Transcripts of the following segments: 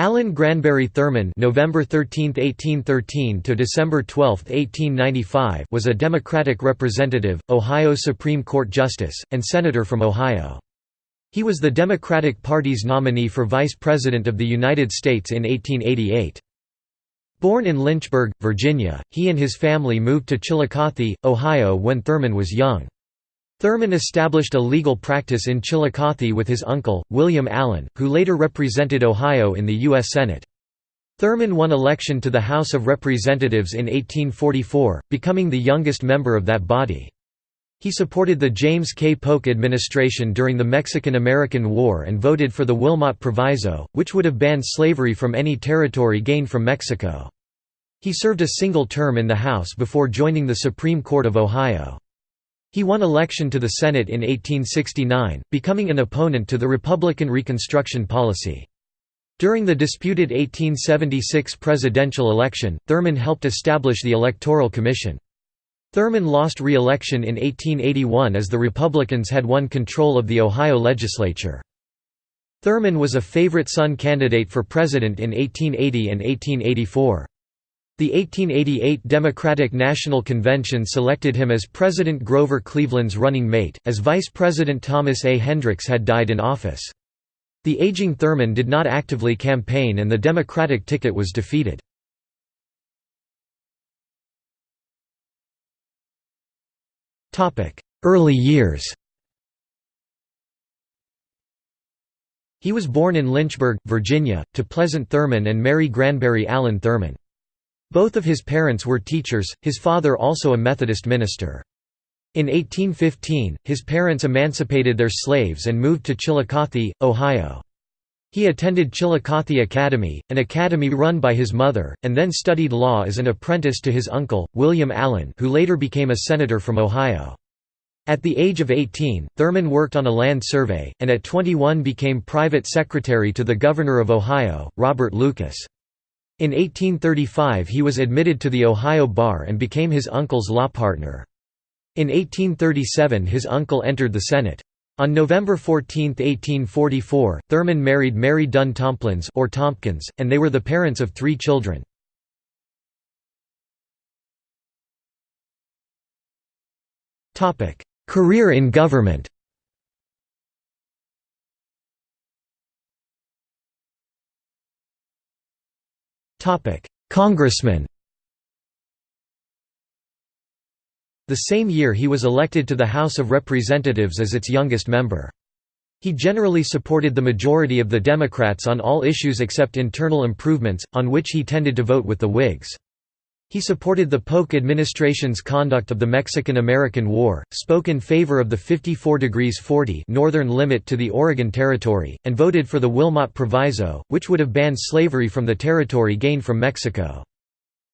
Allen Granberry Thurman November 13, 1813 to December 12, 1895 was a Democratic representative, Ohio Supreme Court Justice, and Senator from Ohio. He was the Democratic Party's nominee for Vice President of the United States in 1888. Born in Lynchburg, Virginia, he and his family moved to Chillicothe, Ohio when Thurman was young. Thurman established a legal practice in Chillicothe with his uncle, William Allen, who later represented Ohio in the U.S. Senate. Thurman won election to the House of Representatives in 1844, becoming the youngest member of that body. He supported the James K. Polk administration during the Mexican–American War and voted for the Wilmot Proviso, which would have banned slavery from any territory gained from Mexico. He served a single term in the House before joining the Supreme Court of Ohio. He won election to the Senate in 1869, becoming an opponent to the Republican Reconstruction policy. During the disputed 1876 presidential election, Thurman helped establish the Electoral Commission. Thurman lost re-election in 1881 as the Republicans had won control of the Ohio legislature. Thurman was a favorite son candidate for president in 1880 and 1884. The 1888 Democratic National Convention selected him as President Grover Cleveland's running mate, as Vice President Thomas A. Hendricks had died in office. The aging Thurman did not actively campaign and the Democratic ticket was defeated. Early years He was born in Lynchburg, Virginia, to Pleasant Thurman and Mary Granberry Allen Thurman. Both of his parents were teachers, his father also a Methodist minister. In 1815, his parents emancipated their slaves and moved to Chillicothe, Ohio. He attended Chillicothe Academy, an academy run by his mother, and then studied law as an apprentice to his uncle, William Allen who later became a senator from Ohio. At the age of 18, Thurman worked on a land survey, and at 21 became private secretary to the governor of Ohio, Robert Lucas. In 1835 he was admitted to the Ohio Bar and became his uncle's law partner. In 1837 his uncle entered the Senate. On November 14, 1844, Thurman married Mary Dunn Tomplins or Tompkins, and they were the parents of three children. Career in government Congressman The same year he was elected to the House of Representatives as its youngest member. He generally supported the majority of the Democrats on all issues except internal improvements, on which he tended to vote with the Whigs. He supported the Polk administration's conduct of the Mexican–American War, spoke in favor of the 54 degrees 40 northern limit to the Oregon Territory, and voted for the Wilmot Proviso, which would have banned slavery from the territory gained from Mexico.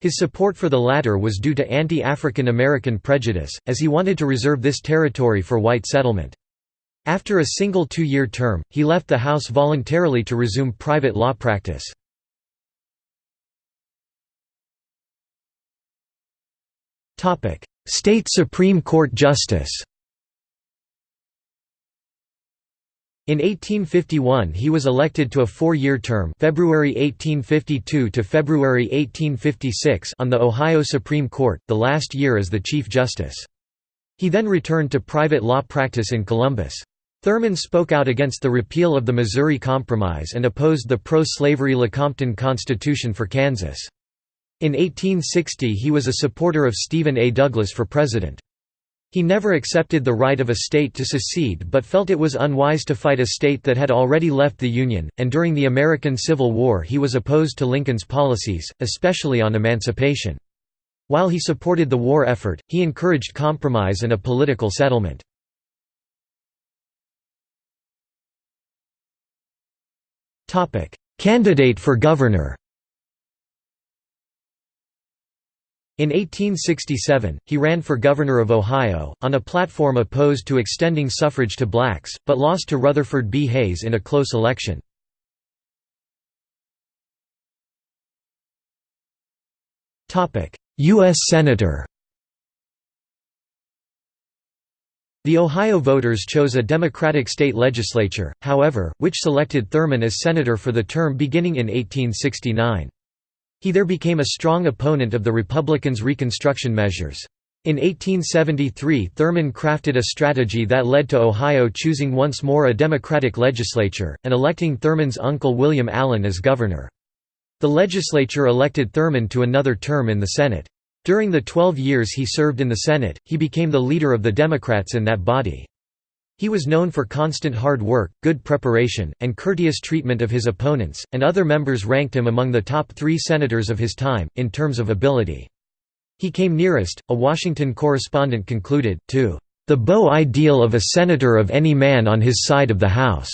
His support for the latter was due to anti-African American prejudice, as he wanted to reserve this territory for white settlement. After a single two-year term, he left the House voluntarily to resume private law practice. State Supreme Court Justice In 1851 he was elected to a four-year term February 1852 to February 1856 on the Ohio Supreme Court, the last year as the Chief Justice. He then returned to private law practice in Columbus. Thurman spoke out against the repeal of the Missouri Compromise and opposed the pro-slavery Lecompton Constitution for Kansas. In 1860 he was a supporter of Stephen A. Douglas for president. He never accepted the right of a state to secede but felt it was unwise to fight a state that had already left the Union, and during the American Civil War he was opposed to Lincoln's policies, especially on emancipation. While he supported the war effort, he encouraged compromise and a political settlement. Candidate for governor In 1867, he ran for governor of Ohio, on a platform opposed to extending suffrage to blacks, but lost to Rutherford B. Hayes in a close election. U.S. Senator The Ohio voters chose a Democratic state legislature, however, which selected Thurman as senator for the term beginning in 1869. He there became a strong opponent of the Republicans' Reconstruction measures. In 1873 Thurman crafted a strategy that led to Ohio choosing once more a Democratic legislature, and electing Thurman's uncle William Allen as governor. The legislature elected Thurman to another term in the Senate. During the 12 years he served in the Senate, he became the leader of the Democrats in that body. He was known for constant hard work, good preparation, and courteous treatment of his opponents, and other members ranked him among the top three senators of his time, in terms of ability. He came nearest, a Washington correspondent concluded, to the beau ideal of a senator of any man on his side of the House.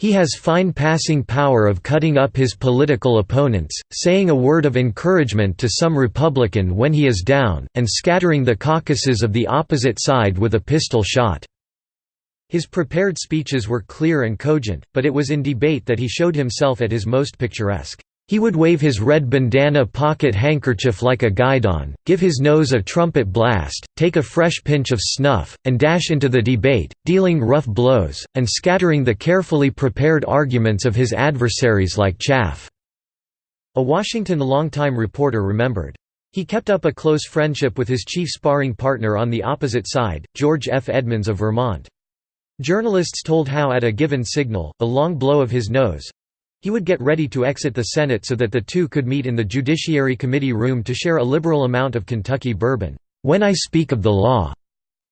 He has fine passing power of cutting up his political opponents, saying a word of encouragement to some Republican when he is down, and scattering the caucuses of the opposite side with a pistol shot." His prepared speeches were clear and cogent, but it was in debate that he showed himself at his most picturesque. He would wave his red bandana pocket handkerchief like a guidon, give his nose a trumpet blast, take a fresh pinch of snuff, and dash into the debate, dealing rough blows, and scattering the carefully prepared arguments of his adversaries like chaff." A Washington longtime reporter remembered. He kept up a close friendship with his chief sparring partner on the opposite side, George F. Edmunds of Vermont. Journalists told how at a given signal, a long blow of his nose, he would get ready to exit the Senate so that the two could meet in the Judiciary Committee room to share a liberal amount of Kentucky bourbon. When I speak of the law,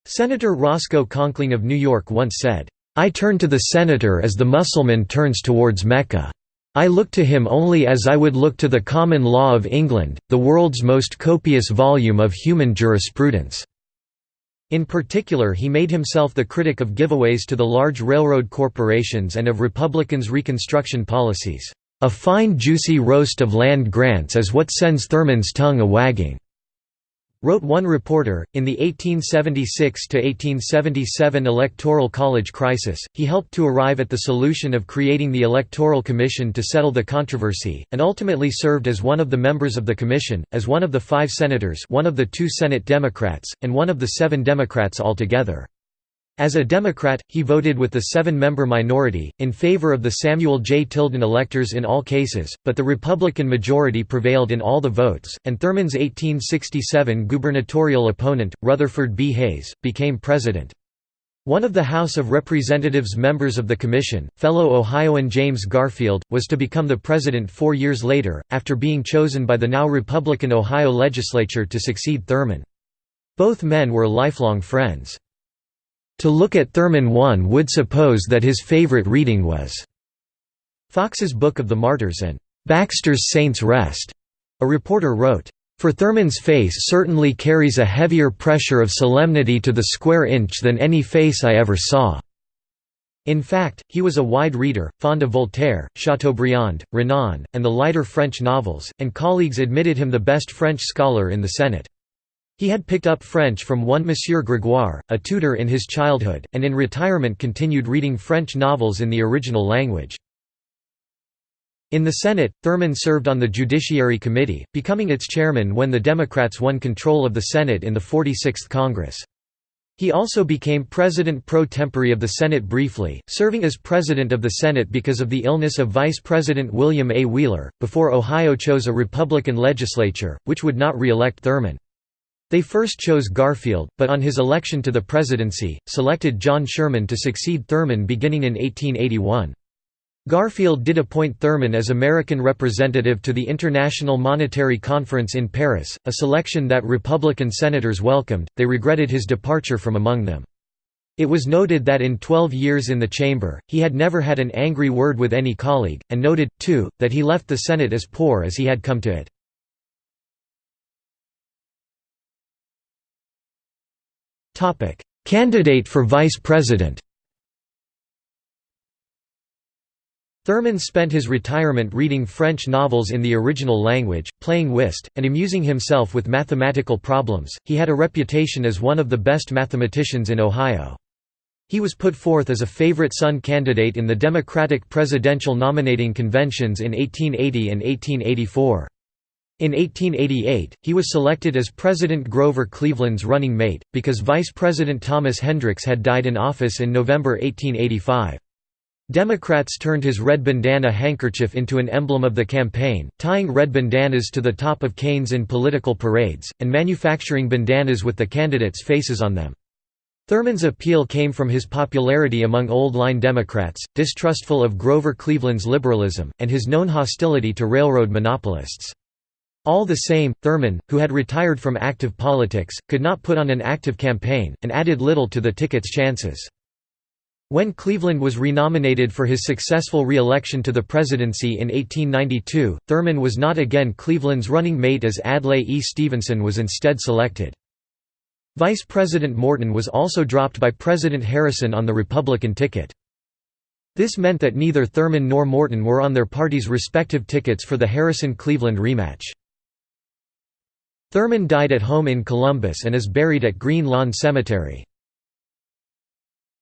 Senator Roscoe Conkling of New York once said, I turn to the senator as the Mussulman turns towards Mecca. I look to him only as I would look to the common law of England, the world's most copious volume of human jurisprudence. In particular he made himself the critic of giveaways to the large railroad corporations and of Republicans' Reconstruction policies. A fine juicy roast of land grants is what sends Thurman's tongue a-wagging. Wrote one reporter, in the 1876–1877 Electoral College crisis, he helped to arrive at the solution of creating the Electoral Commission to settle the controversy, and ultimately served as one of the members of the commission, as one of the five senators one of the two Senate Democrats, and one of the seven Democrats altogether. As a Democrat, he voted with the seven-member minority, in favor of the Samuel J. Tilden electors in all cases, but the Republican majority prevailed in all the votes, and Thurman's 1867 gubernatorial opponent, Rutherford B. Hayes, became president. One of the House of Representatives members of the commission, fellow Ohioan James Garfield, was to become the president four years later, after being chosen by the now Republican Ohio legislature to succeed Thurman. Both men were lifelong friends. To look at Thurman one would suppose that his favorite reading was Foxe's Book of the Martyrs and Baxter's Saints' Rest. A reporter wrote, for Thurman's face certainly carries a heavier pressure of solemnity to the square inch than any face I ever saw." In fact, he was a wide reader, fond of Voltaire, Chateaubriand, Renan, and the lighter French novels, and colleagues admitted him the best French scholar in the Senate. He had picked up French from one Monsieur Grégoire, a tutor in his childhood, and in retirement continued reading French novels in the original language. In the Senate, Thurman served on the Judiciary Committee, becoming its chairman when the Democrats won control of the Senate in the 46th Congress. He also became president pro tempore of the Senate briefly, serving as president of the Senate because of the illness of Vice President William A. Wheeler, before Ohio chose a Republican legislature, which would not re-elect Thurman. They first chose Garfield, but on his election to the presidency, selected John Sherman to succeed Thurman beginning in 1881. Garfield did appoint Thurman as American representative to the International Monetary Conference in Paris, a selection that Republican senators welcomed, they regretted his departure from among them. It was noted that in 12 years in the chamber, he had never had an angry word with any colleague, and noted, too, that he left the Senate as poor as he had come to it. Candidate for vice president Thurman spent his retirement reading French novels in the original language, playing whist, and amusing himself with mathematical problems. He had a reputation as one of the best mathematicians in Ohio. He was put forth as a favorite son candidate in the Democratic presidential nominating conventions in 1880 and 1884. In 1888, he was selected as President Grover Cleveland's running mate, because Vice President Thomas Hendricks had died in office in November 1885. Democrats turned his red bandana handkerchief into an emblem of the campaign, tying red bandanas to the top of canes in political parades, and manufacturing bandanas with the candidates' faces on them. Thurman's appeal came from his popularity among old-line Democrats, distrustful of Grover Cleveland's liberalism, and his known hostility to railroad monopolists. All the same, Thurman, who had retired from active politics, could not put on an active campaign, and added little to the ticket's chances. When Cleveland was renominated for his successful re-election to the presidency in 1892, Thurman was not again Cleveland's running mate as Adlai E. Stevenson was instead selected. Vice President Morton was also dropped by President Harrison on the Republican ticket. This meant that neither Thurman nor Morton were on their party's respective tickets for the Harrison-Cleveland rematch. Thurman died at home in Columbus and is buried at Green Lawn Cemetery.